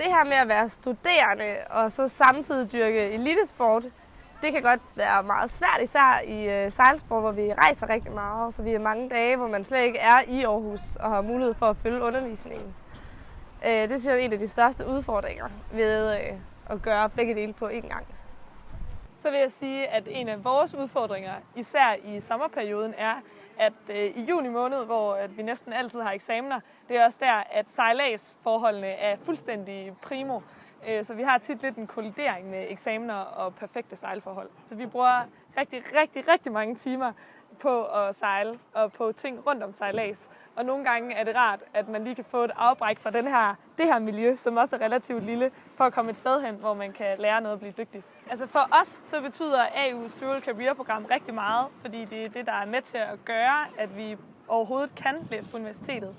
det her med at være studerende og så samtidig dyrke elitesport, det kan godt være meget svært, især i øh, sejlsport, hvor vi rejser rigtig meget. Så vi er mange dage, hvor man slet ikke er i Aarhus og har mulighed for at følge undervisningen. Øh, det synes jeg er en af de største udfordringer ved øh, at gøre begge dele på én gang. Så vil jeg sige, at en af vores udfordringer, især i sommerperioden, er, at øh, i juni måned, hvor at vi næsten altid har eksamener, det er også der, at sejladsforholdene er fuldstændig primo. Øh, så vi har tit lidt en kollidering med eksamener og perfekte sejlforhold. Så vi bruger rigtig, rigtig, rigtig mange timer på at sejle og på ting rundt om sejlads. Og nogle gange er det rart, at man lige kan få et afbræk fra den her, det her miljø, som også er relativt lille, for at komme et sted hen, hvor man kan lære noget og blive dygtig. Altså for os, så betyder AU's Dual Career Program rigtig meget, fordi det er det, der er med til at gøre, at vi overhovedet kan læse på universitetet.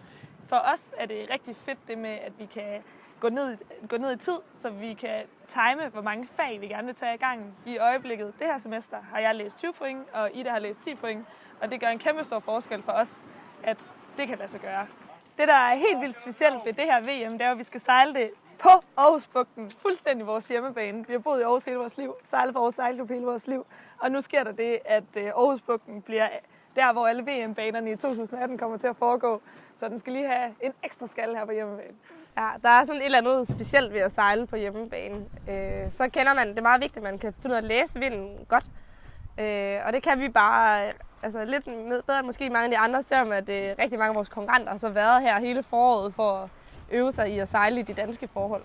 For os er det rigtig fedt det med, at vi kan gå ned, gå ned i tid, så vi kan time, hvor mange fag vi gerne vil tage i gang i øjeblikket. Det her semester har jeg læst 20 point, og Ida har læst 10 point, og det gør en kæmpe stor forskel for os, at det kan lade sig gøre. Det, der er helt vildt specielt ved det her VM, det er, at vi skal sejle det på Aarhusbugten. Fuldstændig vores hjemmebane. Vi har boet i Aarhus hele vores liv, sejlet for Aarhus sejlklub hele vores liv. Og nu sker der det, at øh, Aarhusbugten bliver der, hvor alle VM-banerne i 2018 kommer til at foregå. Så den skal lige have en ekstra skal her på hjemmebane. Ja, der er sådan et eller andet specielt ved at sejle på hjemmebane. Øh, så kender man, det er meget vigtigt, at man kan finde ud af at læse vinden godt. Øh, og det kan vi bare altså lidt bedre måske mange af de andre, selvom at øh, rigtig mange af vores konkurrenter har så været her hele foråret for at øve sig i at sejle i de danske forhold.